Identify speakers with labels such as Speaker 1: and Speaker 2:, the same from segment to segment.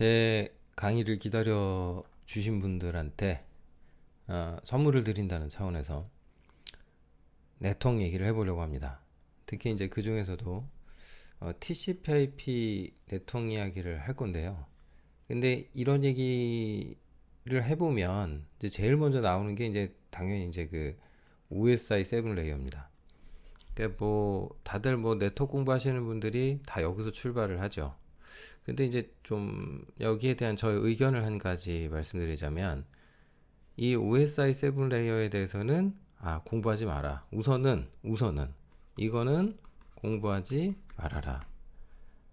Speaker 1: 제 강의를 기다려 주신 분들한테 어, 선물을 드린다는 차원에서 네트워크 얘기를 해보려고 합니다. 특히 이제 그 중에서도 어, TCP/IP 네트워크 이야기를 할 건데요. 근데 이런 얘기를 해보면 이제 제일 먼저 나오는 게 이제 당연히 이제 그 OSI 7 layer입니다. 그러니까 뭐 다들 뭐 네트워크 공부하시는 분들이 다 여기서 출발을 하죠. 근데 이제 좀 여기에 대한 저의 의견을 한 가지 말씀드리자면 이 OSI 7 layer에 대해서는 아 공부하지 마라. 우선은 우선은 이거는 공부하지 말아라.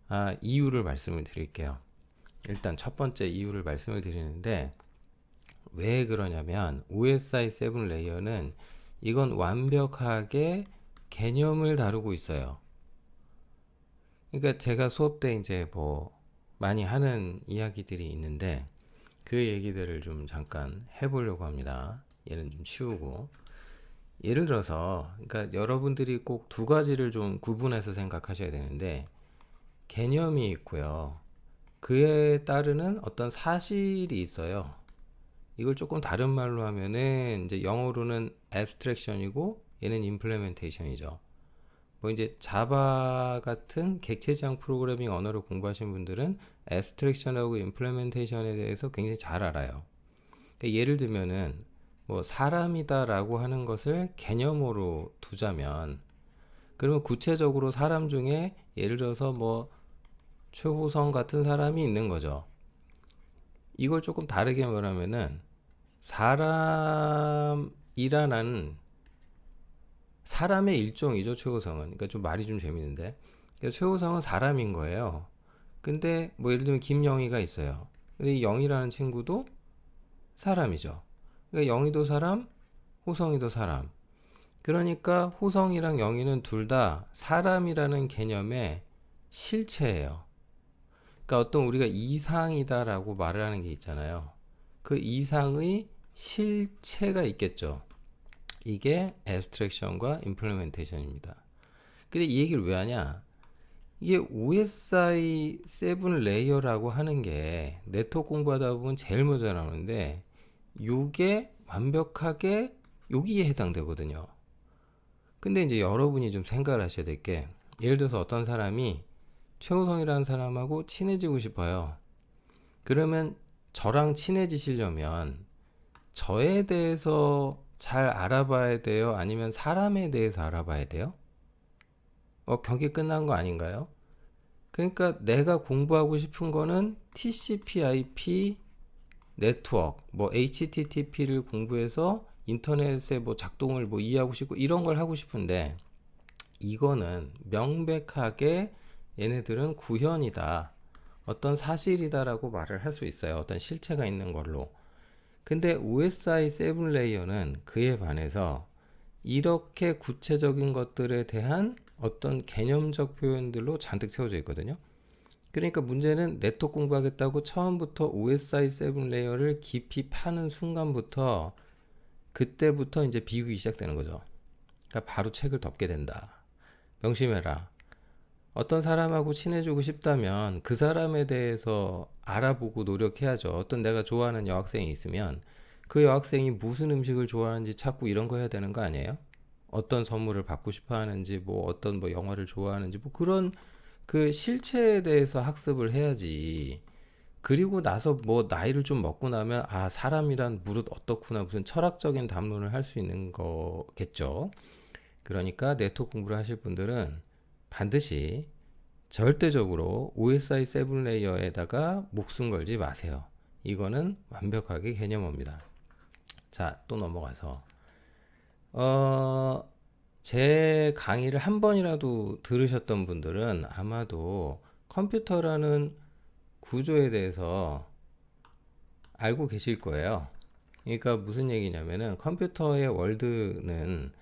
Speaker 1: 아 이유를 말씀을 드릴게요. 일단 첫 번째 이유를 말씀을 드리는데 왜 그러냐면 OSI 7 layer는 이건 완벽하게 개념을 다루고 있어요. 그러니까 제가 수업 때 이제 뭐 많이 하는 이야기들이 있는데 그 얘기들을 좀 잠깐 해보려고 합니다. 얘는 좀 치우고 예를 들어서 그러니까 여러분들이 꼭 두 가지를 좀 구분해서 생각하셔야 되는데 개념이 있고요. 그에 따르는 어떤 사실이 있어요. 이걸 조금 다른 말로 하면은 이제 영어로는 abstraction이고 얘는 implementation이죠. 뭐 이제 자바 같은 객체지향 프로그래밍 언어를 공부하신 분들은 abstraction하고 implementation에 대해서 굉장히 잘 알아요. 그러니까 예를 들면은 뭐 사람이다 라고 하는 것을 개념으로 두자면 그러면 구체적으로 사람 중에 예를 들어서 뭐 최호성 같은 사람이 있는 거죠. 이걸 조금 다르게 말하면은 사람이라는 사람의 일종이죠 최호성은. 그러니까 좀 말이 좀 재밌는데. 그러니까 최호성은 사람인 거예요. 근데 뭐 예를 들면 김영희가 있어요. 근데 이 영희라는 친구도 사람이죠. 그러니까 영희도 사람 호성이도 사람. 그러니까 호성이랑 영희는 둘 다 사람이라는 개념의 실체예요. 그러니까 어떤 우리가 이상이다 라고 말을 하는 게 있잖아요. 그 이상의 실체가 있겠죠 이게 abstraction과 implementation입니다. 근데 이 얘기를 왜 하냐? 이게 OSI 7 layer라고 하는 게 네트워크 공부하다 보면 제일 먼저 나오는데 요게 완벽하게 여기에 해당되거든요. 근데 이제 여러분이 좀 생각을 하셔야 될 게 예를 들어서 어떤 사람이 최호성이라는 사람하고 친해지고 싶어요. 그러면 저랑 친해지시려면 저에 대해서 잘 알아봐야 돼요? 아니면 사람에 대해서 알아봐야 돼요? 어, 경기 끝난 거 아닌가요? 그러니까 내가 공부하고 싶은 거는 TCP/IP 네트워크, 뭐 HTTP를 공부해서 인터넷의 뭐 작동을 뭐 이해하고 싶고 이런 걸 하고 싶은데 이거는 명백하게 얘네들은 구현이다. 어떤 사실이다라고 말을 할 수 있어요. 어떤 실체가 있는 걸로. 근데 OSI 7 layer는 그에 반해서 이렇게 구체적인 것들에 대한 어떤 개념적 표현들로 잔뜩 채워져 있거든요. 그러니까 문제는 네트워크 공부하겠다고 처음부터 OSI 7 layer를 깊이 파는 순간부터 그때부터 이제 비극이 시작되는 거죠. 그러니까 바로 책을 덮게 된다. 명심해라. 어떤 사람하고 친해지고 싶다면 그 사람에 대해서 알아보고 노력해야죠. 어떤 내가 좋아하는 여학생이 있으면 그 여학생이 무슨 음식을 좋아하는지 찾고 이런 거 해야 되는 거 아니에요? 어떤 선물을 받고 싶어 하는지 뭐 어떤 뭐 영화를 좋아하는지 뭐 그런 그 실체에 대해서 학습을 해야지. 그리고 나서 뭐 나이를 좀 먹고 나면 아 사람이란 무릇 어떻구나 무슨 철학적인 담론을 할 수 있는 거겠죠. 그러니까 네트워크 공부를 하실 분들은 반드시 절대적으로 OSI 7 레이어에다가 목숨 걸지 마세요. 이거는 완벽하게 개념입니다. 자, 또 넘어가서 어, 제 강의를 한 번이라도 들으셨던 분들은 아마도 컴퓨터라는 구조에 대해서 알고 계실 거예요. 그러니까 무슨 얘기냐면은 컴퓨터의 world는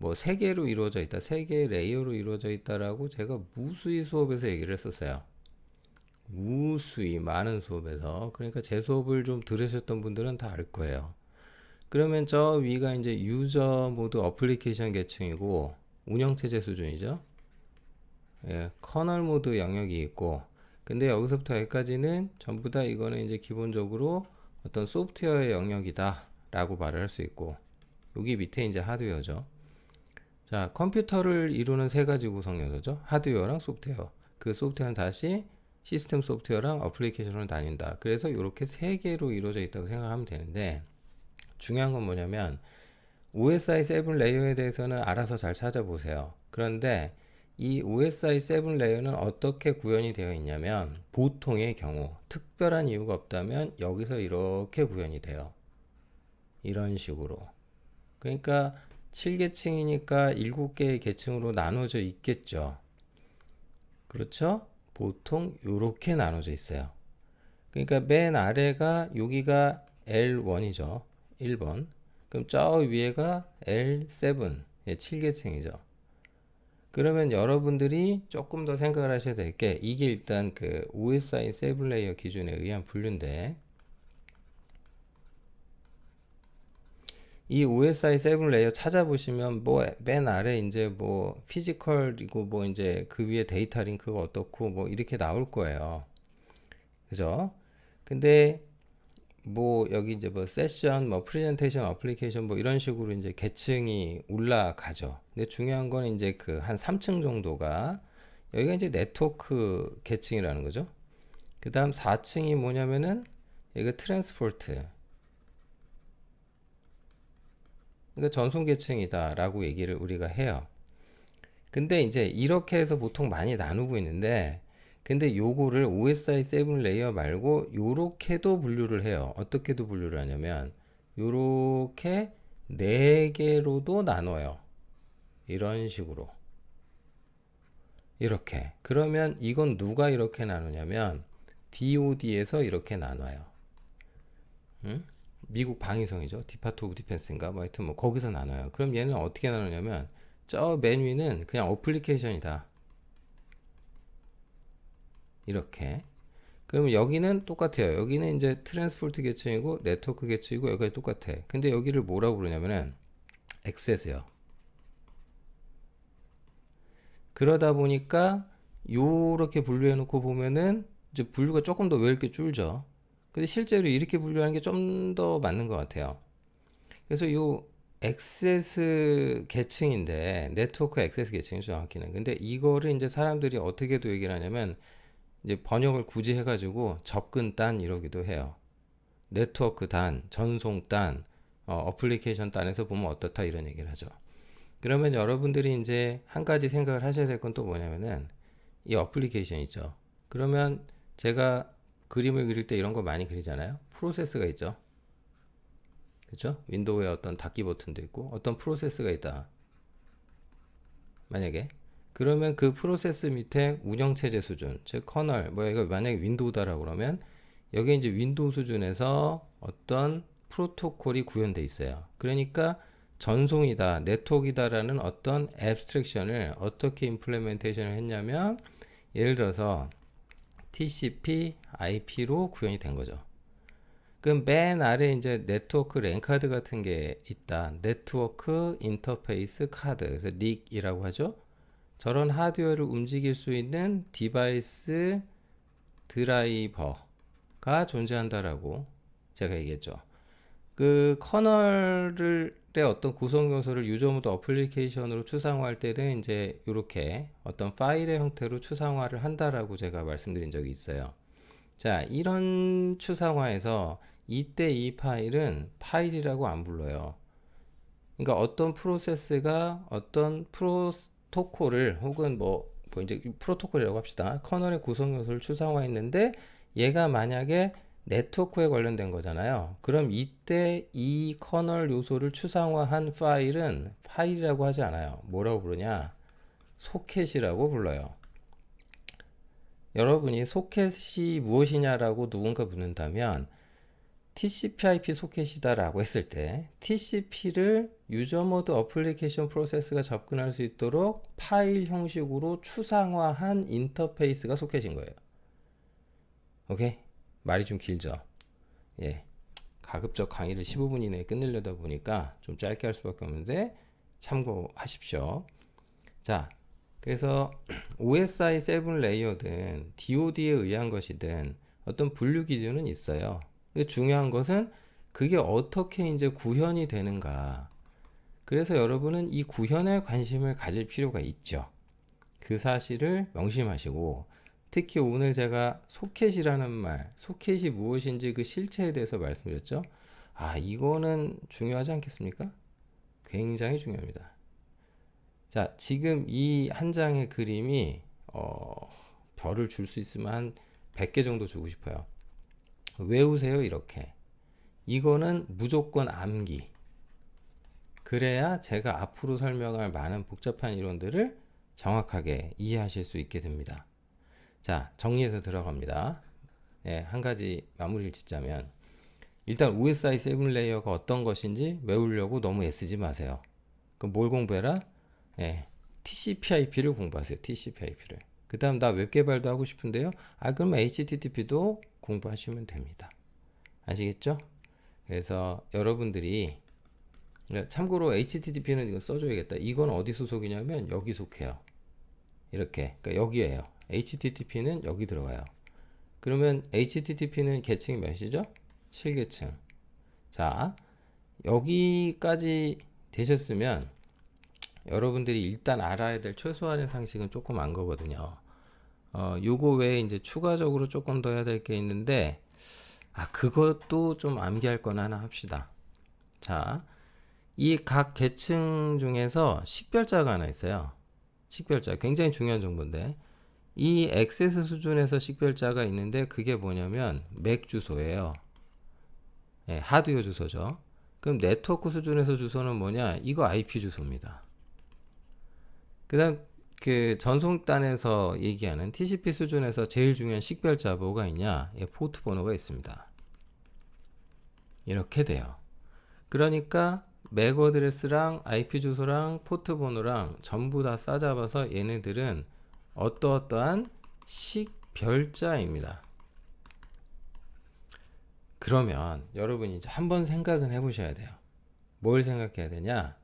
Speaker 1: 뭐 세 개로 이루어져 있다, 세 개의 layer로 이루어져 있다라고 제가 무수히 수업에서 얘기를 했었어요. 무수히 많은 수업에서 그러니까 제 수업을 좀 들으셨던 분들은 다 알 거예요. 그러면 저 위가 이제 user mode 어플리케이션 계층이고 운영체제 수준이죠. 예, kernel mode 영역이 있고 그 근데 여기서부터 여기까지는 전부 다 이거는 이제 기본적으로 어떤 소프트웨어의 영역이다 라고 말을 할 수 있고 여기 밑에 이제 하드웨어죠 자 컴퓨터를 이루는 세 가지 구성 요소죠. 하드웨어랑 소프트웨어. 그 소프트웨어는 다시 시스템 소프트웨어랑 어플리케이션으로 나뉜다. 그래서 이렇게 세 개로 이루어져 있다고 생각하면 되는데 중요한 건 뭐냐면 OSI 7 layer에 대해서는 알아서 잘 찾아보세요. 그런데 이 OSI 7 layer는 어떻게 구현이 되어 있냐면 보통의 경우 특별한 이유가 없다면 여기서 이렇게 구현이 돼요. 이런 식으로. 그러니까 7계층이니까 7개의 계층으로 나눠져 있겠죠. 그렇죠? 보통 이렇게 나눠져 있어요. 그러니까 맨 아래가 여기가 L1이죠. 1번. 그럼 저 위에가 L7 예, 7계층이죠. 그러면 여러분들이 조금 더 생각을 하셔야 될 게 이게 일단 그 OSI 7 레이어 기준에 의한 분류인데 이 OSI 7 layer 찾아보시면 뭐 맨 아래 이제 뭐 physical이고 뭐 이제 그 위에 data link가 어떻고 뭐 이렇게 나올 거예요. 그죠? 근데 뭐 여기 이제 뭐 세션, 뭐 프레젠테이션, 어플리케이션 뭐 이런 식으로 이제 계층이 올라가죠. 근데 중요한 건 이제 그 한 3층 정도가 여기가 이제 네트워크 계층이라는 거죠. 그 다음 4층이 뭐냐면은 여기가 transport 그러니까 전송 계층이다 라고 얘기를 우리가 해요. 근데 이제 이렇게 해서 보통 많이 나누고 있는데 근데 요거를 OSI 7 layer 말고 요렇게도 분류를 해요. 어떻게도 분류를 하냐면 요렇게 네 개로도 나눠요. 이런 식으로. 이렇게. 그러면 이건 누가 이렇게 나누냐면 DOD에서 이렇게 나눠요. 응? 미국 방위성이죠. Department of Defense인가 뭐 하여튼 뭐 거기서 나눠요. 그럼 얘는 어떻게 나누냐면 저 맨 위는 그냥 어플리케이션이다. 이렇게. 그러면 여기는 똑같아요. 여기는 이제 transport 계층이고 네트워크 계층이고 여기가 똑같아. 근데 여기를 뭐라고 그러냐면은 액세스요. 그러다 보니까 요렇게 분류해 놓고 보면은 이제 분류가 조금 더 왜 이렇게 줄죠? 근데 실제로 이렇게 분류하는 게 좀 더 맞는 것 같아요. 그래서 이 액세스 계층인데 네트워크 액세스 계층이 정확히는 근데 이거를 이제 사람들이 어떻게도 얘기를 하냐면 이제 번역을 굳이 해가지고 접근 단 이러기도 해요. 네트워크 단, 전송 단, 어플리케이션 단에서 보면 어떻다 이런 얘기를 하죠. 그러면 여러분들이 이제 한 가지 생각을 하셔야 될 건 또 뭐냐면은 이 어플리케이션 있죠. 그러면 제가 그림을 그릴 때 이런 거 많이 그리잖아요. 프로세스가 있죠. 그렇죠? 윈도우에 어떤 닫기 버튼도 있고 어떤 프로세스가 있다. 만약에 그러면 그 프로세스 밑에 운영체제 수준, 즉 kernel, 뭐 이거 만약에 윈도우다라고 그러면 여기 이제 윈도우 수준에서 어떤 프로토콜이 구현돼 있어요. 그러니까 전송이다, 네트워크이다라는 어떤 abstraction을 어떻게 implementation을 했냐면 예를 들어서 TCP, IP로 구현이 된 거죠. 그럼 맨 아래 이제 네트워크 랜 카드 같은 게 있다. 네트워크 인터페이스 카드. 그래서 NIC이라고 하죠. 저런 하드웨어를 움직일 수 있는 device driver가 존재한다라고 제가 얘기했죠. 그 kernel을 의 어떤 구성 요소를 user mode 어플리케이션으로 추상화할 때는 이제 이렇게 어떤 파일의 형태로 추상화를 한다라고 제가 말씀드린 적이 있어요. 자, 이런 추상화에서 이때 이 파일은 파일이라고 안 불러요. 그러니까 어떤 프로세스가 어떤 프로토콜을 혹은 뭐, 뭐 이제 프로토콜이라고 합시다. kernel의 구성 요소를 추상화했는데 얘가 만약에 네트워크에 관련된 거잖아요. 그럼 이때 이 kernel 요소를 추상화한 파일은 파일이라고 하지 않아요. 뭐라고 부르냐? 소켓이라고 불러요. 여러분이 소켓이 무엇이냐라고 누군가 묻는다면 TCP/IP 소켓이다 라고 했을 때 TCP를 user mode application process가 접근할 수 있도록 파일 형식으로 추상화한 인터페이스가 소켓인 거예요. 오케이? 말이 좀 길죠. 예. 가급적 강의를 15분 이내에 끝내려다 보니까 좀 짧게 할 수밖에 없는데 참고하십시오. 자, 그래서 OSI 7 레이어든 DoD에 의한 것이든 어떤 분류 기준은 있어요. 중요한 것은 그게 어떻게 이제 구현이 되는가. 그래서 여러분은 이 구현에 관심을 가질 필요가 있죠. 그 사실을 명심하시고 특히 오늘 제가 소켓이라는 말, 소켓이 무엇인지 그 실체에 대해서 말씀드렸죠. 아, 이거는 중요하지 않겠습니까? 굉장히 중요합니다. 자, 지금 이 한 장의 그림이 어, 별을 줄 수 있으면 한 100개 정도 주고 싶어요. 외우세요, 이렇게. 이거는 무조건 암기. 그래야 제가 앞으로 설명할 많은 복잡한 이론들을 정확하게 이해하실 수 있게 됩니다. 자, 정리해서 들어갑니다. 네, 한 가지 마무리를 짓자면 일단 OSI 7 layer가 어떤 것인지 외우려고 너무 애쓰지 마세요. 그럼 뭘 공부해라? 예, TCP/IP를 공부하세요. TCP/IP를. 그 다음 나 웹 개발도 하고 싶은데요. 아 그럼 HTTP도 공부하시면 됩니다. 아시겠죠? 그래서 여러분들이 참고로 HTTP는 이거 써줘야겠다. 이건 어디 소속이냐면 여기 속해요. 이렇게 그러니까 여기에요. HTTP는 여기 들어가요. 그러면 HTTP는 계층이 몇이죠? 7계층. 자, 여기까지 되셨으면 여러분들이 일단 알아야 될 최소한의 상식은 조금 안 거거든요. 어, 요거 외에 이제 추가적으로 조금 더 해야 될 게 있는데, 아, 그것도 좀 암기할 건 하나 합시다. 자, 이 각 계층 중에서 식별자가 하나 있어요. 식별자. 굉장히 중요한 정보인데, 이 액세스 수준에서 식별자가 있는데, 그게 뭐냐면, 맥 주소예요. 예, 하드웨어 주소죠. 그럼 네트워크 수준에서 주소는 뭐냐? 이거 IP 주소입니다. 그 다음 그 전송단에서 얘기하는 TCP 수준에서 제일 중요한 식별자 뭐가 있냐? 예, 포트 번호가 있습니다. 이렇게 돼요. 그러니까 MAC address랑 IP 주소랑 포트 번호랑 전부 다 싸잡아서 얘네들은 어떠어떠한 식별자입니다. 그러면 여러분이 이제 한번 생각은 해보셔야 돼요. 뭘 생각해야 되냐?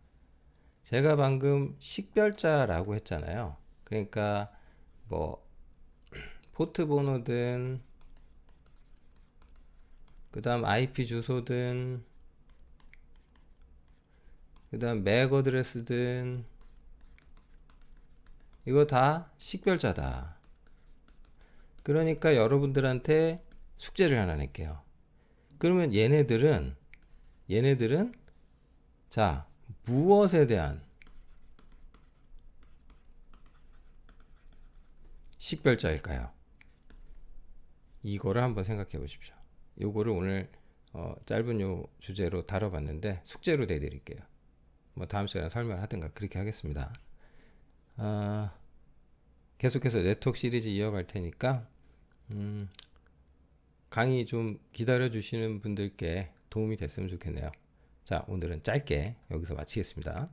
Speaker 1: 제가 방금 식별자라고 했잖아요. 그러니까 뭐 포트 번호든 그 다음 IP 주소든 그 다음 맥 어드레스든 이거 다 식별자다. 그러니까 여러분들한테 숙제를 하나 낼게요. 그러면 얘네들은 얘네들은 자 무엇에 대한 식별자일까요? 이거를 한번 생각해 보십시오. 요거를 오늘 어, 짧은 요 주제로 다뤄봤는데 숙제로 내드릴게요. 뭐 다음 시간에 설명하든가 그렇게 하겠습니다. 어, 계속해서 네트워크 시리즈 이어갈 테니까 음, 강의 좀 기다려 주시는 분들께 도움이 됐으면 좋겠네요. 자, 오늘은 짧게 여기서 마치겠습니다.